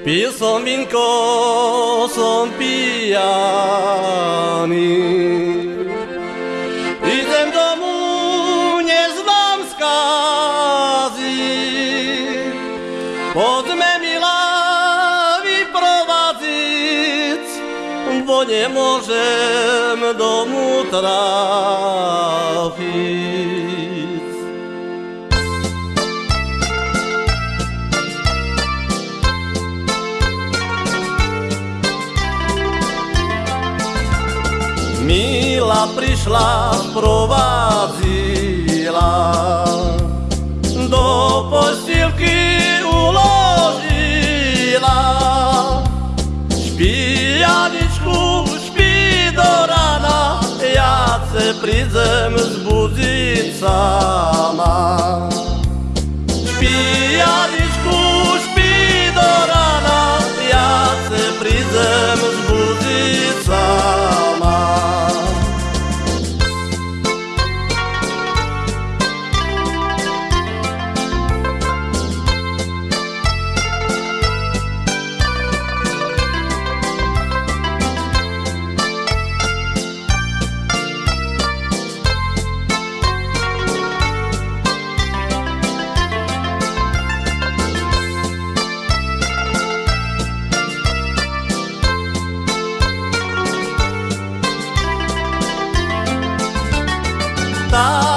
Pil som pijaný. Idem domu, neznám skazy. Poďme milá vyprovadziť, bo nemôžem domu trafiť. Mila prišla, provázila, do postielky uložila. Špijaničku, špí do rana, ja se prídem zbudziť sama. love.